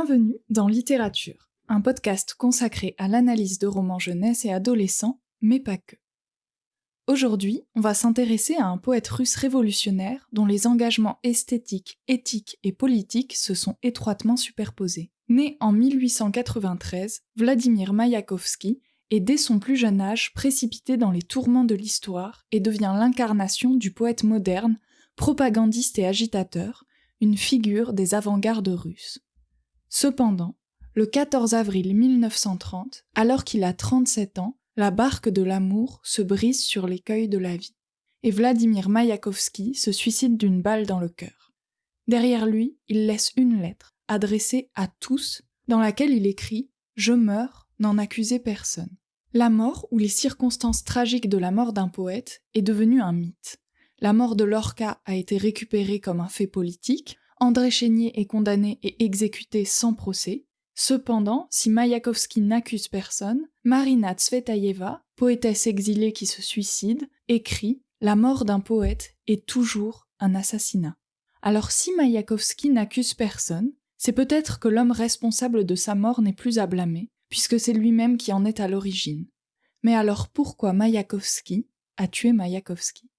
Bienvenue dans Littérature, un podcast consacré à l'analyse de romans jeunesse et adolescents, mais pas que. Aujourd'hui, on va s'intéresser à un poète russe révolutionnaire dont les engagements esthétiques, éthiques et politiques se sont étroitement superposés. Né en 1893, Vladimir Mayakovsky est dès son plus jeune âge précipité dans les tourments de l'histoire et devient l'incarnation du poète moderne, propagandiste et agitateur, une figure des avant-gardes russes. Cependant, le 14 avril 1930, alors qu'il a 37 ans, la barque de l'amour se brise sur l'écueil de la vie, et Vladimir Mayakovsky se suicide d'une balle dans le cœur. Derrière lui, il laisse une lettre, adressée à tous, dans laquelle il écrit Je meurs, n'en accusez personne. La mort ou les circonstances tragiques de la mort d'un poète est devenue un mythe. La mort de Lorca a été récupérée comme un fait politique, André Chénier est condamné et exécuté sans procès. Cependant, si Mayakovsky n'accuse personne, Marina Tsvetaeva, poétesse exilée qui se suicide, écrit La mort d'un poète est toujours un assassinat. Alors si Mayakovsky n'accuse personne, c'est peut-être que l'homme responsable de sa mort n'est plus à blâmer, puisque c'est lui-même qui en est à l'origine. Mais alors pourquoi Mayakovsky a tué Mayakovsky?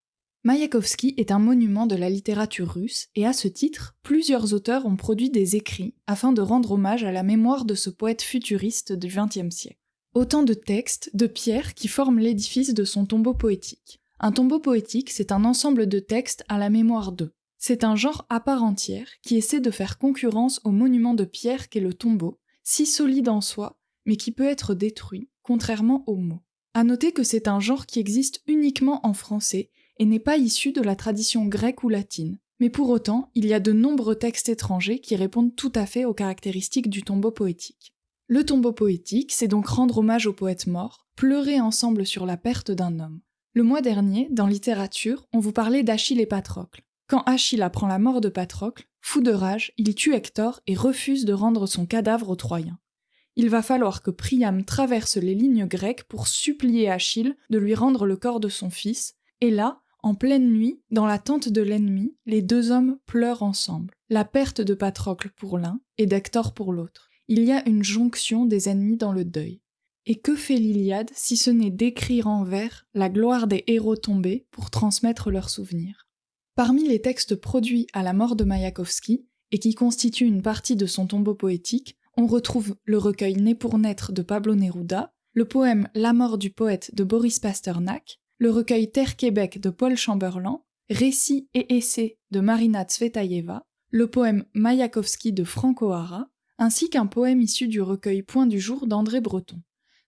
Mayakovsky est un monument de la littérature russe et à ce titre, plusieurs auteurs ont produit des écrits afin de rendre hommage à la mémoire de ce poète futuriste du XXe siècle. Autant de textes, de pierres qui forment l'édifice de son tombeau poétique. Un tombeau poétique, c'est un ensemble de textes à la mémoire d'eux. C'est un genre à part entière qui essaie de faire concurrence au monument de pierre qu'est le tombeau, si solide en soi, mais qui peut être détruit, contrairement aux mots. À noter que c'est un genre qui existe uniquement en français et n'est pas issu de la tradition grecque ou latine. Mais pour autant, il y a de nombreux textes étrangers qui répondent tout à fait aux caractéristiques du tombeau poétique. Le tombeau poétique, c'est donc rendre hommage au poète mort, pleurer ensemble sur la perte d'un homme. Le mois dernier, dans littérature, on vous parlait d'Achille et Patrocle. Quand Achille apprend la mort de Patrocle, fou de rage, il tue Hector et refuse de rendre son cadavre aux Troyens. Il va falloir que Priam traverse les lignes grecques pour supplier Achille de lui rendre le corps de son fils, et là, en pleine nuit, dans la tente de l'ennemi, les deux hommes pleurent ensemble. La perte de Patrocle pour l'un et d'Hector pour l'autre. Il y a une jonction des ennemis dans le deuil. Et que fait l'Iliade si ce n'est d'écrire en vers la gloire des héros tombés pour transmettre leurs souvenirs? Parmi les textes produits à la mort de Mayakovsky, et qui constituent une partie de son tombeau poétique, on retrouve le recueil Né pour naître de Pablo Neruda, le poème La mort du poète de Boris Pasternak, le recueil Terre-Québec de Paul Chamberlain, Récits et essais de Marina Tsvetaeva, le poème Mayakovsky de Franco O'Hara, ainsi qu'un poème issu du recueil Point du jour d'André Breton.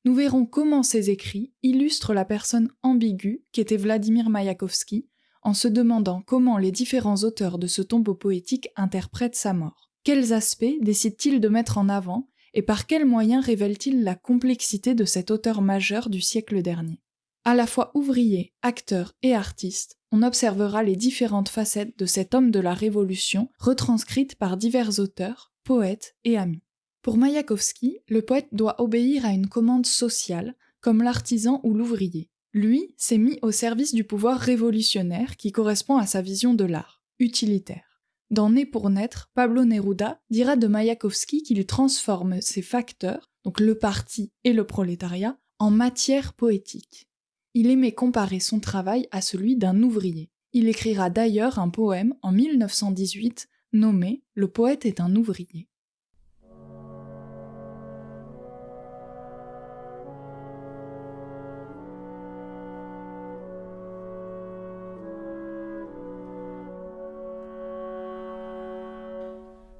Nous verrons comment ces écrits illustrent la personne ambiguë qu'était Vladimir Mayakovsky, en se demandant comment les différents auteurs de ce tombeau poétique interprètent sa mort. Quels aspects décide-t-il de mettre en avant et par quels moyens révèle-t-il la complexité de cet auteur majeur du siècle dernier? À la fois ouvrier, acteur et artiste, on observera les différentes facettes de cet homme de la Révolution retranscrites par divers auteurs, poètes et amis. Pour Mayakovsky, le poète doit obéir à une commande sociale, comme l'artisan ou l'ouvrier. Lui s'est mis au service du pouvoir révolutionnaire qui correspond à sa vision de l'art, utilitaire. Dans Né pour naître, Pablo Neruda dira de Mayakovsky qu'il transforme ses facteurs, donc le parti et le prolétariat, en matière poétique. Il aimait comparer son travail à celui d'un ouvrier. Il écrira d'ailleurs un poème en 1918 nommé Le poète est un ouvrier.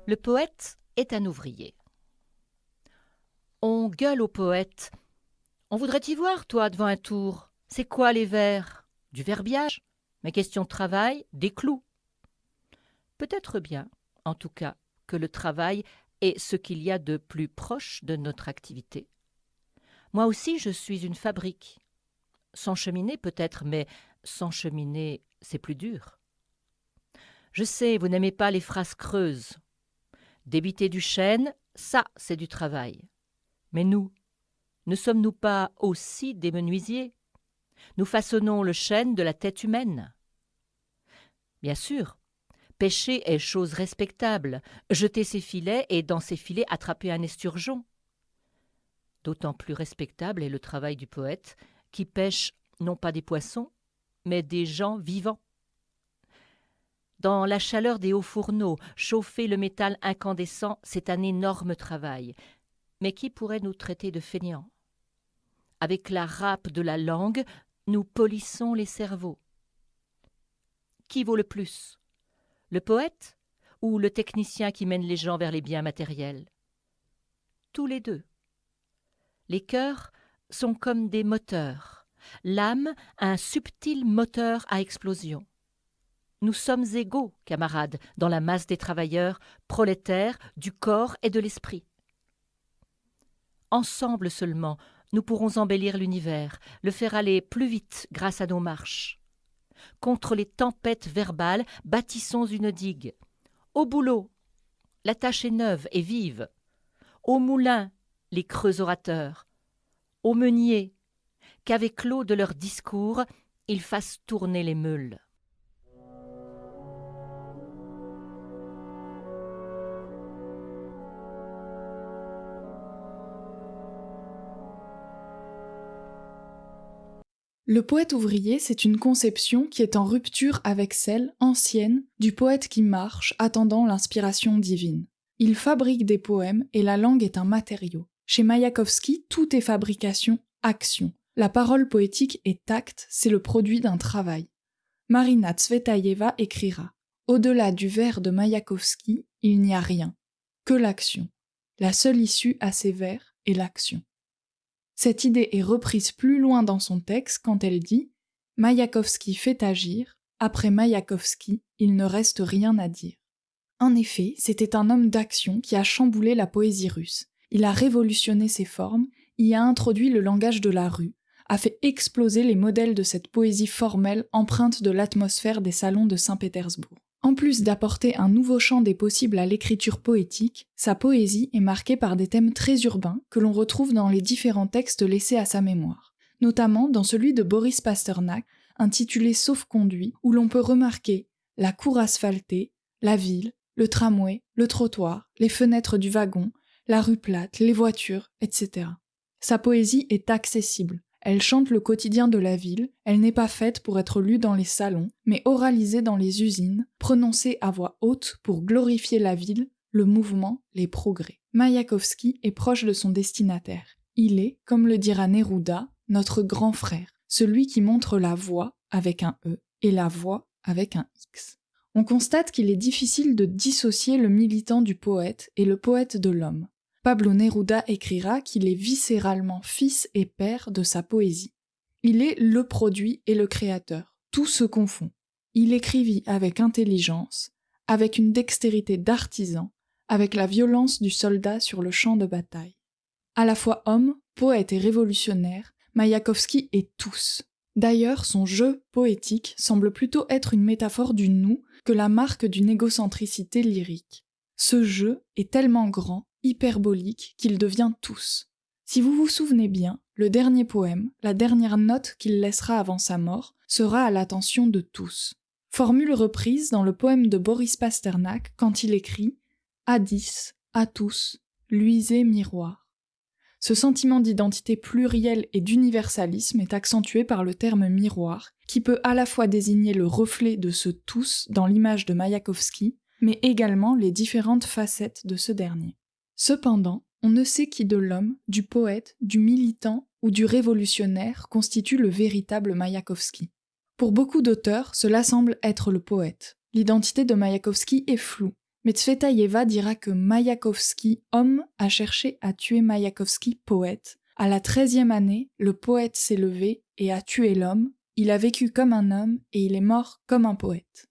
Le poète est un ouvrier. On gueule au poète. On voudrait y voir, toi, devant un tour. C'est quoi les vers? Du verbiage? Mais question de travail, des clous. Peut-être bien, en tout cas, que le travail est ce qu'il y a de plus proche de notre activité. Moi aussi, je suis une fabrique. Sans cheminée peut-être, mais sans cheminée, c'est plus dur. Je sais, vous n'aimez pas les phrases creuses. Débiter du chêne, ça, c'est du travail. Mais nous, ne sommes-nous pas aussi des menuisiers? Nous façonnons le chêne de la tête humaine. Bien sûr, Pêcher est chose respectable, jeter ses filets et dans ses filets attraper un esturgeon. D'autant plus respectable est le travail du poète, qui pêche non pas des poissons, mais des gens vivants. Dans la chaleur des hauts fourneaux, chauffer le métal incandescent, c'est un énorme travail. Mais qui pourrait nous traiter de fainéants Avec la râpe de la langue, nous polissons les cerveaux. Qui vaut le plus? Le poète ou le technicien qui mène les gens vers les biens matériels? Tous les deux. Les cœurs sont comme des moteurs, l'âme un subtil moteur à explosion. Nous sommes égaux, camarades, dans la masse des travailleurs, prolétaires du corps et de l'esprit. Ensemble seulement, nous pourrons embellir l'univers, le faire aller plus vite grâce à nos marches. Contre les tempêtes verbales, bâtissons une digue. Au boulot, la tâche est neuve et vive. Au moulin, les creux orateurs. Au meunier, qu'avec l'eau de leurs discours, ils fassent tourner les meules. Le poète ouvrier, c'est une conception qui est en rupture avec celle, ancienne, du poète qui marche, attendant l'inspiration divine. Il fabrique des poèmes et la langue est un matériau. Chez Mayakovsky, tout est fabrication, action. La parole poétique est acte, c'est le produit d'un travail. Marina Tsvetaeva écrira Au-delà du vers de Mayakovsky, il n'y a rien, que l'action. La seule issue à ces vers est l'action. Cette idée est reprise plus loin dans son texte quand elle dit Mayakovsky fait agir, après Mayakovsky, il ne reste rien à dire. En effet, c'était un homme d'action qui a chamboulé la poésie russe. Il a révolutionné ses formes, y a introduit le langage de la rue, a fait exploser les modèles de cette poésie formelle empreinte de l'atmosphère des salons de Saint-Pétersbourg. En plus d'apporter un nouveau champ des possibles à l'écriture poétique, sa poésie est marquée par des thèmes très urbains que l'on retrouve dans les différents textes laissés à sa mémoire, notamment dans celui de Boris Pasternak, intitulé Sauf-conduit, où l'on peut remarquer la cour asphaltée, la ville, le tramway, le trottoir, les fenêtres du wagon, la rue plate, les voitures, etc. Sa poésie est accessible, elle chante le quotidien de la ville, elle n'est pas faite pour être lue dans les salons, mais oralisée dans les usines, prononcée à voix haute pour glorifier la ville, le mouvement, les progrès. Mayakovsky est proche de son destinataire. Il est, comme le dira Neruda, notre grand frère, celui qui montre la voie avec un E et la voix avec un X. On constate qu'il est difficile de dissocier le militant du poète et le poète de l'homme. Pablo Neruda écrira qu'il est viscéralement fils et père de sa poésie. Il est le produit et le créateur, tout se confond. Il écrivit avec intelligence, avec une dextérité d'artisan, avec la violence du soldat sur le champ de bataille. À la fois homme, poète et révolutionnaire, Mayakovsky est tous. D'ailleurs, son jeu poétique semble plutôt être une métaphore du nous que la marque d'une égocentricité lyrique. Ce jeu est tellement grand hyperbolique qu'il devient tous. Si vous vous souvenez bien, le dernier poème, la dernière note qu'il laissera avant sa mort, sera à l'attention de tous. Formule reprise dans le poème de Boris Pasternak quand il écrit À dix, à tous, luisez miroir. Ce sentiment d'identité plurielle et d'universalisme est accentué par le terme miroir, qui peut à la fois désigner le reflet de ce tous dans l'image de Mayakovsky, mais également les différentes facettes de ce dernier. Cependant, on ne sait qui de l'homme, du poète, du militant ou du révolutionnaire constitue le véritable Mayakovsky. Pour beaucoup d'auteurs, cela semble être le poète. L'identité de Mayakovsky est floue, mais dira que Mayakovsky, homme, a cherché à tuer Mayakovsky, poète. À la treizième année, le poète s'est levé et a tué l'homme, il a vécu comme un homme et il est mort comme un poète.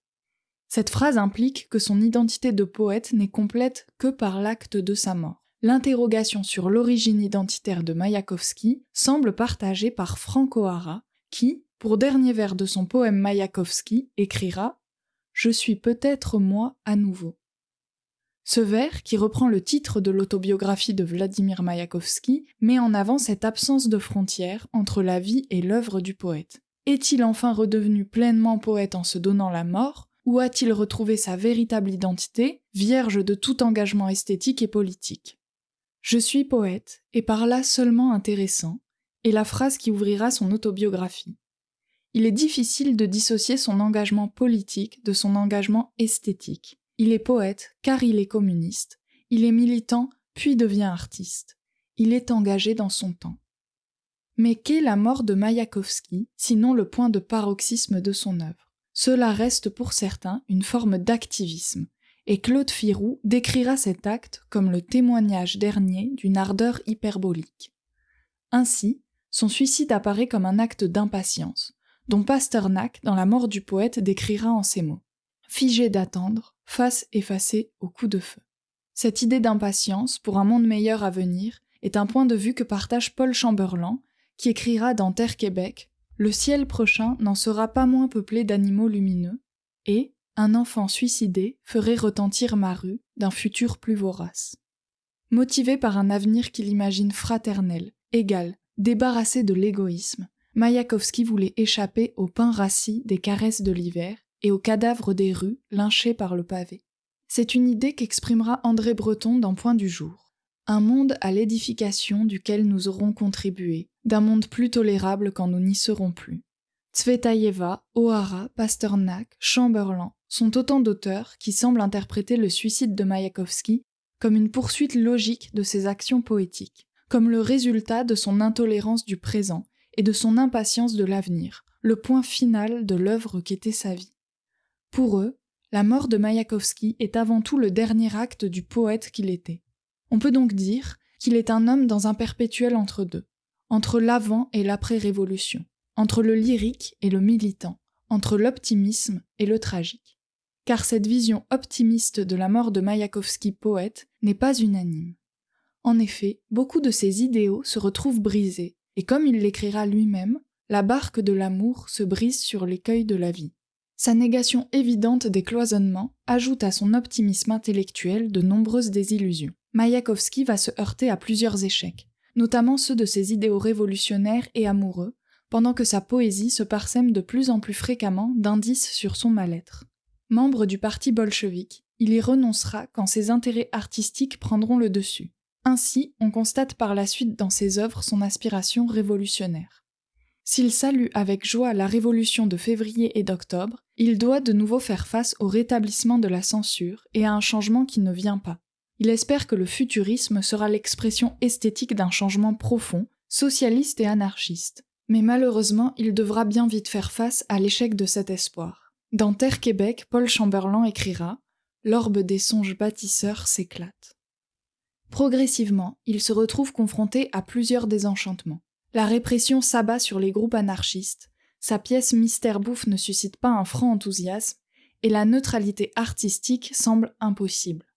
Cette phrase implique que son identité de poète n'est complète que par l'acte de sa mort. L'interrogation sur l'origine identitaire de Mayakovsky semble partagée par Franco Hara, qui, pour dernier vers de son poème Mayakovsky, écrira Je suis peut-être moi à nouveau. Ce vers, qui reprend le titre de l'autobiographie de Vladimir Mayakovsky, met en avant cette absence de frontière entre la vie et l'œuvre du poète. Est-il enfin redevenu pleinement poète en se donnant la mort? Où a-t-il retrouvé sa véritable identité, vierge de tout engagement esthétique et politique? Je suis poète, et par là seulement intéressant, est la phrase qui ouvrira son autobiographie. Il est difficile de dissocier son engagement politique de son engagement esthétique. Il est poète car il est communiste, il est militant puis devient artiste. Il est engagé dans son temps. Mais qu'est la mort de Mayakovsky, sinon le point de paroxysme de son œuvre? Cela reste pour certains une forme d'activisme, et Claude Firou décrira cet acte comme le témoignage dernier d'une ardeur hyperbolique. Ainsi, son suicide apparaît comme un acte d'impatience, dont Pasternak, dans La mort du poète, décrira en ces mots Figé d'attendre, face effacée au coup de feu. Cette idée d'impatience pour un monde meilleur à venir est un point de vue que partage Paul Chamberlain, qui écrira dans Terre Québec Le ciel prochain n'en sera pas moins peuplé d'animaux lumineux, et un enfant suicidé ferait retentir ma rue d'un futur plus vorace. Motivé par un avenir qu'il imagine fraternel, égal, débarrassé de l'égoïsme, Mayakovsky voulait échapper au pain rassis des caresses de l'hiver et aux cadavres des rues lynchés par le pavé. C'est une idée qu'exprimera André Breton dans Point du jour. Un monde à l'édification duquel nous aurons contribué, d'un monde plus tolérable quand nous n'y serons plus. Tsvetaeva, O'Hara, Pasternak, Chamberlain sont autant d'auteurs qui semblent interpréter le suicide de Mayakovsky comme une poursuite logique de ses actions poétiques, comme le résultat de son intolérance du présent et de son impatience de l'avenir, le point final de l'œuvre qu'était sa vie. Pour eux, la mort de Mayakovsky est avant tout le dernier acte du poète qu'il était. On peut donc dire qu'il est un homme dans un perpétuel entre-deux, entre l'avant et l'après-révolution, entre le lyrique et le militant, entre l'optimisme et le tragique. Car cette vision optimiste de la mort de Mayakovsky poète n'est pas unanime. En effet, beaucoup de ses idéaux se retrouvent brisés, et comme il l'écrira lui-même, la barque de l'amour se brise sur l'écueil de la vie. Sa négation évidente des cloisonnements ajoute à son optimisme intellectuel de nombreuses désillusions. Mayakovsky va se heurter à plusieurs échecs, notamment ceux de ses idéaux révolutionnaires et amoureux, pendant que sa poésie se parsème de plus en plus fréquemment d'indices sur son mal-être. Membre du parti bolchevique, il y renoncera quand ses intérêts artistiques prendront le dessus. Ainsi, on constate par la suite dans ses œuvres son aspiration révolutionnaire. S'il salue avec joie la révolution de février et d'octobre, il doit de nouveau faire face au rétablissement de la censure et à un changement qui ne vient pas. Il espère que le futurisme sera l'expression esthétique d'un changement profond, socialiste et anarchiste. Mais malheureusement, il devra bien vite faire face à l'échec de cet espoir. Dans Terre Québec, Paul Chamberlain écrira L'orbe des songes bâtisseurs s'éclate. Progressivement, il se retrouve confronté à plusieurs désenchantements. La répression s'abat sur les groupes anarchistes, sa pièce Mystère Bouffe ne suscite pas un franc enthousiasme, et la neutralité artistique semble impossible.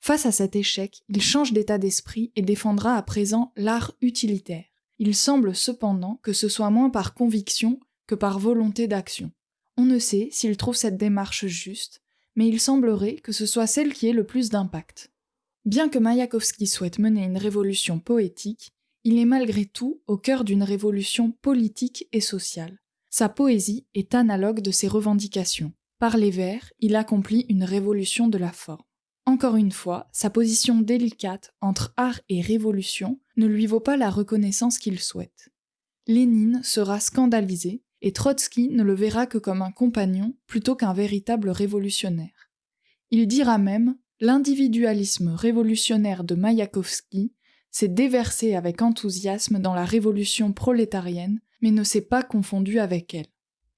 Face à cet échec, il change d'état d'esprit et défendra à présent l'art utilitaire. Il semble cependant que ce soit moins par conviction que par volonté d'action. On ne sait s'il trouve cette démarche juste, mais il semblerait que ce soit celle qui ait le plus d'impact. Bien que Mayakovsky souhaite mener une révolution poétique, il est malgré tout au cœur d'une révolution politique et sociale. Sa poésie est analogue de ses revendications. Par les vers, il accomplit une révolution de la forme. Encore une fois, sa position délicate entre art et révolution ne lui vaut pas la reconnaissance qu'il souhaite. Lénine sera scandalisé et Trotsky ne le verra que comme un compagnon plutôt qu'un véritable révolutionnaire. Il dira même L'individualisme révolutionnaire de Mayakovsky s'est déversé avec enthousiasme dans la révolution prolétarienne, mais ne s'est pas confondu avec elle.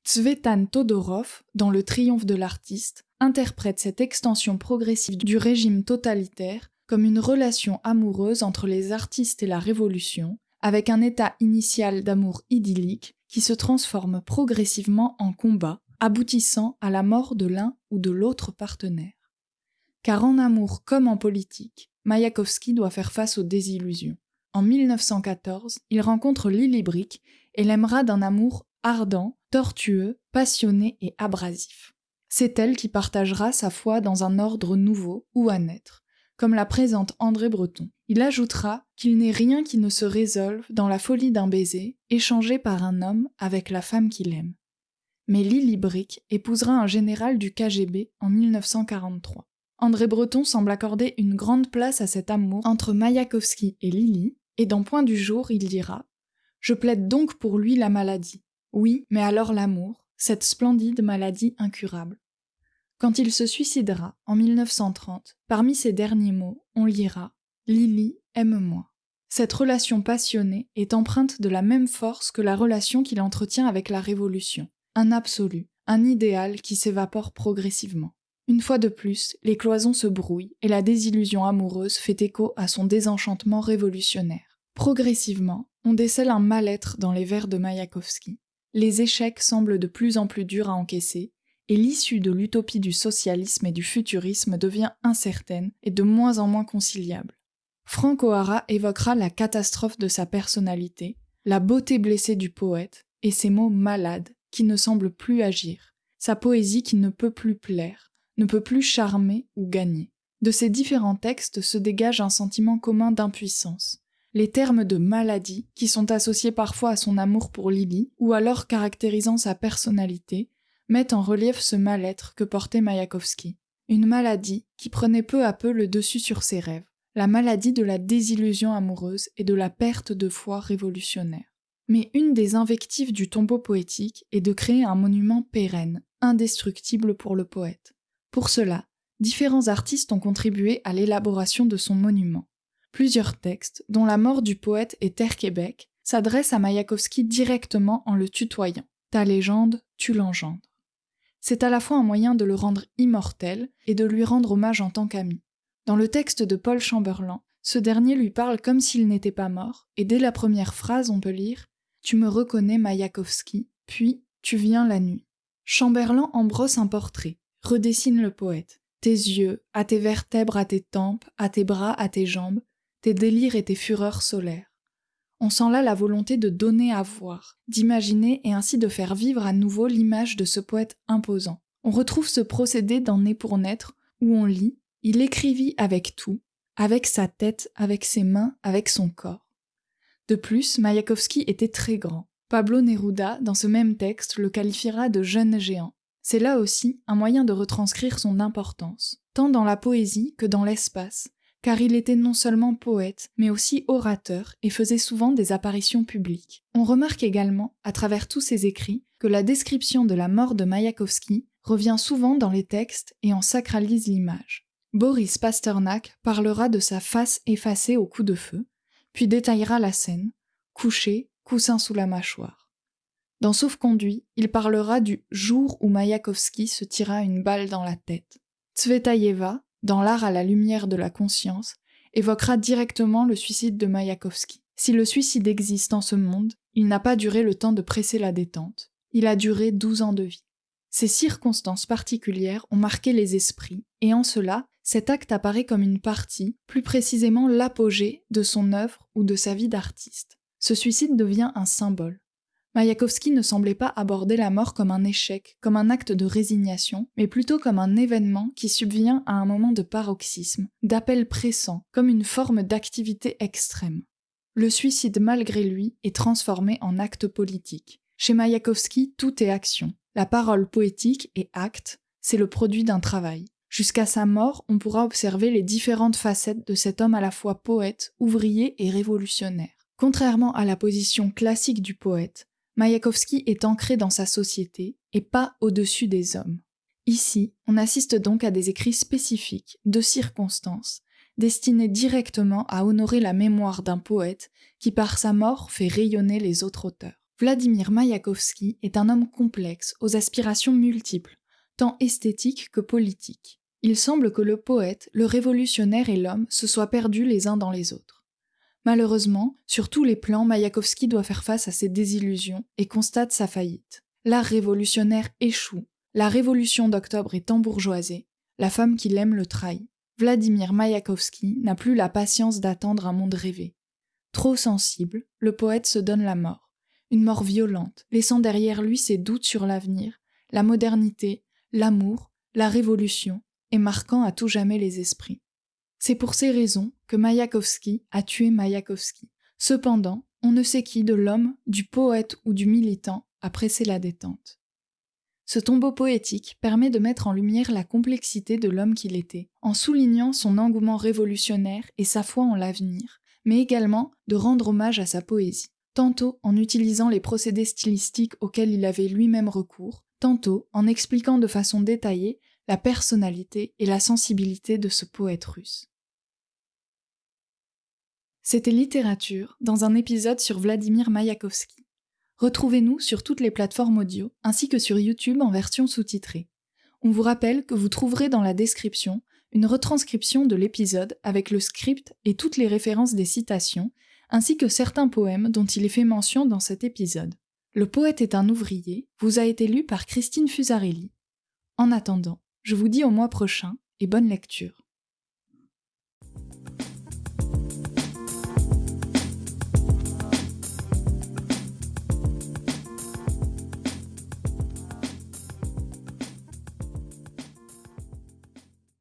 Tsvetan Todorov, dans Le triomphe de l'artiste, interprète cette extension progressive du régime totalitaire comme une relation amoureuse entre les artistes et la révolution, avec un état initial d'amour idyllique qui se transforme progressivement en combat, aboutissant à la mort de l'un ou de l'autre partenaire. Car en amour comme en politique, Mayakovsky doit faire face aux désillusions. En 1914, il rencontre Lily Brick et l'aimera d'un amour ardent, tortueux, passionné et abrasif. C'est elle qui partagera sa foi dans un ordre nouveau ou à naître, comme la présente André Breton. Il ajoutera qu'il n'est rien qui ne se résolve dans la folie d'un baiser, échangé par un homme avec la femme qu'il aime. mais Lily Brick épousera un général du KGB en 1943. André Breton semble accorder une grande place à cet amour entre Mayakovsky et Lily, et dans Point du jour, il dira Je plaide donc pour lui la maladie. Oui, mais alors l'amour, cette splendide maladie incurable. Quand il se suicidera, en 1930, parmi ses derniers mots, on lira Lily, aime-moi. Cette relation passionnée est empreinte de la même force que la relation qu'il entretient avec la Révolution, un absolu, un idéal qui s'évapore progressivement. Une fois de plus, les cloisons se brouillent et la désillusion amoureuse fait écho à son désenchantement révolutionnaire. Progressivement, on décèle un mal-être dans les vers de Mayakovsky. Les échecs semblent de plus en plus durs à encaisser, et l'issue de l'utopie du socialisme et du futurisme devient incertaine et de moins en moins conciliable. Frank O'Hara évoquera la catastrophe de sa personnalité, la beauté blessée du poète, et ses mots malades qui ne semblent plus agir, sa poésie qui ne peut plus plaire, ne peut plus charmer ou gagner. De ces différents textes se dégage un sentiment commun d'impuissance. Les termes de maladie, qui sont associés parfois à son amour pour Lily, ou alors caractérisant sa personnalité, mettent en relief ce mal-être que portait Mayakovsky. Une maladie qui prenait peu à peu le dessus sur ses rêves la maladie de la désillusion amoureuse et de la perte de foi révolutionnaire. Mais une des invectives du tombeau poétique est de créer un monument pérenne, indestructible pour le poète. Pour cela, différents artistes ont contribué à l'élaboration de son monument. Plusieurs textes, dont La mort du poète et Terre Québec, s'adressent à Mayakovsky directement en le tutoyant. Ta légende, tu l'engendres. C'est à la fois un moyen de le rendre immortel et de lui rendre hommage en tant qu'ami. Dans le texte de Paul Chamberlain, ce dernier lui parle comme s'il n'était pas mort, et dès la première phrase on peut lire Tu me reconnais Mayakovsky, puis Tu viens la nuit. Chamberlain embrosse un portrait, redessine le poète. Tes yeux, à tes vertèbres, à tes tempes, à tes bras, à tes jambes, tes délires et tes fureurs solaires. On sent là la volonté de donner à voir, d'imaginer et ainsi de faire vivre à nouveau l'image de ce poète imposant. On retrouve ce procédé dans Né pour naître, où on lit il écrivit avec tout, avec sa tête, avec ses mains, avec son corps. De plus, Mayakovsky était très grand. Pablo Neruda, dans ce même texte, le qualifiera de jeune géant. C'est là aussi un moyen de retranscrire son importance, tant dans la poésie que dans l'espace, car il était non seulement poète, mais aussi orateur et faisait souvent des apparitions publiques. On remarque également, à travers tous ses écrits, que la description de la mort de Mayakovsky revient souvent dans les textes et en sacralise l'image. Boris Pasternak parlera de sa face effacée au coup de feu, puis détaillera la scène, couché, coussin sous la mâchoire. Dans Sauf-conduit, il parlera du jour où Mayakovsky se tira une balle dans la tête. Tsvetaïeva, dans L'art à la lumière de la conscience, évoquera directement le suicide de Mayakovsky. Si le suicide existe en ce monde, il n'a pas duré le temps de presser la détente. Il a duré douze ans de vie. Ces circonstances particulières ont marqué les esprits, et en cela, cet acte apparaît comme une partie, plus précisément l'apogée, de son œuvre ou de sa vie d'artiste. Ce suicide devient un symbole. Mayakovsky ne semblait pas aborder la mort comme un échec, comme un acte de résignation, mais plutôt comme un événement qui subvient à un moment de paroxysme, d'appel pressant, comme une forme d'activité extrême. Le suicide, malgré lui, est transformé en acte politique. Chez Mayakovsky, tout est action. La parole poétique est acte, c'est le produit d'un travail. Jusqu'à sa mort, on pourra observer les différentes facettes de cet homme à la fois poète, ouvrier et révolutionnaire. Contrairement à la position classique du poète, Mayakovsky est ancré dans sa société et pas au-dessus des hommes. Ici, on assiste donc à des écrits spécifiques, de circonstances, destinés directement à honorer la mémoire d'un poète qui par sa mort fait rayonner les autres auteurs. Vladimir Mayakovsky est un homme complexe, aux aspirations multiples, tant esthétiques que politiques il semble que le poète, le révolutionnaire et l'homme se soient perdus les uns dans les autres. Malheureusement, sur tous les plans, Mayakovsky doit faire face à ses désillusions et constate sa faillite. L'art révolutionnaire échoue, la révolution d'octobre est embourgeoisée, la femme qu'il aime le trahit. Vladimir Mayakovsky n'a plus la patience d'attendre un monde rêvé. Trop sensible, le poète se donne la mort, une mort violente, laissant derrière lui ses doutes sur l'avenir, la modernité, l'amour, la révolution, et marquant à tout jamais les esprits. C'est pour ces raisons que Mayakovsky a tué Mayakovsky. Cependant, on ne sait qui de l'homme, du poète ou du militant a pressé la détente. Ce tombeau poétique permet de mettre en lumière la complexité de l'homme qu'il était, en soulignant son engouement révolutionnaire et sa foi en l'avenir, mais également de rendre hommage à sa poésie, tantôt en utilisant les procédés stylistiques auxquels il avait lui-même recours, tantôt en expliquant de façon détaillée la personnalité et la sensibilité de ce poète russe. C'était Littérature dans un épisode sur Vladimir Mayakovsky. Retrouvez-nous sur toutes les plateformes audio ainsi que sur YouTube en version sous-titrée. On vous rappelle que vous trouverez dans la description une retranscription de l'épisode avec le script et toutes les références des citations, ainsi que certains poèmes dont il est fait mention dans cet épisode. Le poète est un ouvrier vous a été lu par Christine Fusarelli. En attendant, je vous dis au mois prochain et bonne lecture.